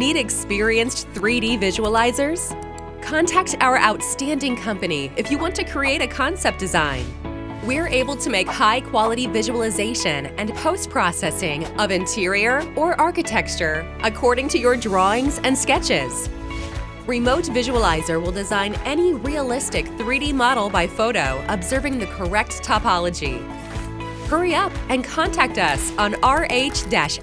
Need experienced 3D visualizers? Contact our outstanding company if you want to create a concept design. We're able to make high-quality visualization and post-processing of interior or architecture according to your drawings and sketches. Remote Visualizer will design any realistic 3D model by photo observing the correct topology. Hurry up and contact us on rh-s.com.